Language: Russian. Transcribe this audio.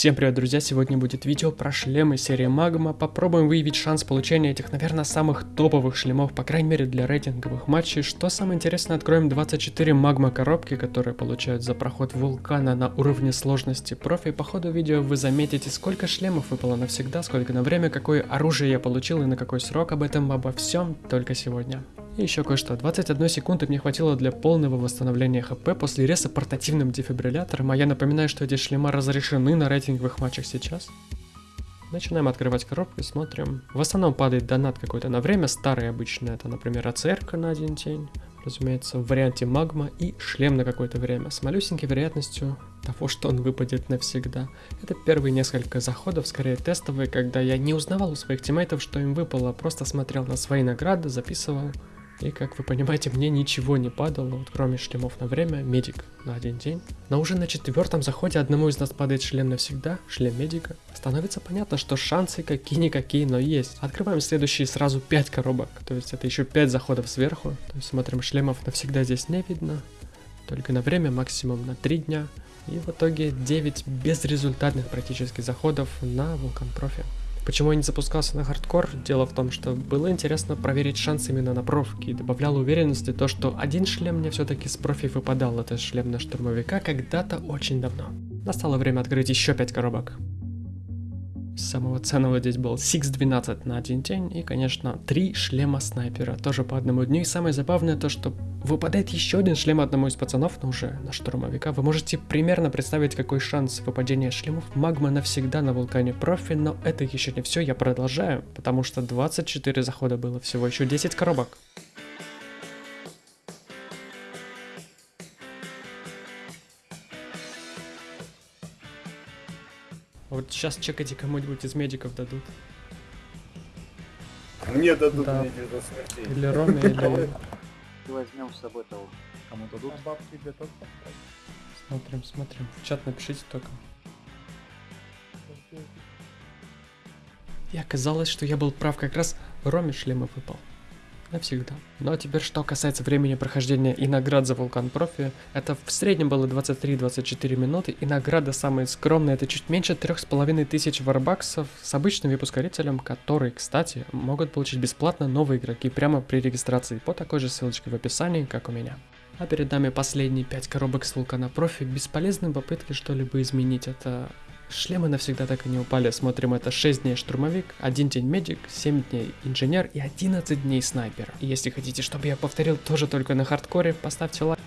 Всем привет, друзья! Сегодня будет видео про шлемы серии Магма. Попробуем выявить шанс получения этих, наверное, самых топовых шлемов, по крайней мере для рейтинговых матчей. Что самое интересное, откроем 24 магма коробки, которые получают за проход вулкана на уровне сложности профи. По ходу видео вы заметите, сколько шлемов выпало навсегда, сколько на время, какое оружие я получил и на какой срок. Об этом обо всем только сегодня. И еще кое-что. 21 секунды мне хватило для полного восстановления хп после реса портативным дефибриллятором, а я напоминаю, что эти шлема разрешены на рейтинговых матчах сейчас. Начинаем открывать коробку и смотрим. В основном падает донат какой-то на время, старый обычно, это, например, АЦР на один день, разумеется, в варианте магма и шлем на какое-то время, с малюсенькой вероятностью того, что он выпадет навсегда. Это первые несколько заходов, скорее тестовые, когда я не узнавал у своих тиммейтов, что им выпало, просто смотрел на свои награды, записывал и как вы понимаете, мне ничего не падало, вот кроме шлемов на время, медик на один день. Но уже на четвертом заходе одному из нас падает шлем навсегда, шлем медика. Становится понятно, что шансы какие-никакие, но есть. Открываем следующие сразу 5 коробок, то есть это еще 5 заходов сверху. То есть смотрим, шлемов навсегда здесь не видно, только на время, максимум на 3 дня. И в итоге 9 безрезультатных практически заходов на Вулкан Профи. Почему я не запускался на хардкор? Дело в том, что было интересно проверить шанс именно на профки и добавляло уверенности то, что один шлем мне все-таки с профи выпадал, это шлем на штурмовика когда-то очень давно. Настало время открыть еще 5 коробок. Самого ценного здесь был Six 12 на один день и, конечно, три шлема снайпера, тоже по одному дню. И самое забавное то, что выпадает еще один шлем одному из пацанов, но уже на штурмовика. Вы можете примерно представить, какой шанс выпадения шлемов магма навсегда на вулкане профи, но это еще не все, я продолжаю, потому что 24 захода было, всего еще 10 коробок. Вот сейчас чекайте кому-нибудь из медиков дадут. Мне дадут Да. мне до смерти. Или Роме, или... возьмем с собой того, кому дадут. А бабки тебе тоже Смотрим, смотрим. В чат напишите только. И оказалось, что я был прав, как раз Роме шлемов выпал. Навсегда. Ну а теперь, что касается времени прохождения и наград за Вулкан Профи, это в среднем было 23-24 минуты, и награда самая скромная, это чуть меньше 3500 варбаксов с обычным випускорителем, который, кстати, могут получить бесплатно новые игроки прямо при регистрации по такой же ссылочке в описании, как у меня. А перед нами последние 5 коробок с Вулкана Профи, бесполезные попытки что-либо изменить, это Шлемы навсегда так и не упали. Смотрим, это 6 дней штурмовик, 1 день медик, 7 дней инженер и 11 дней снайпер. И если хотите, чтобы я повторил тоже только на хардкоре, поставьте лайк.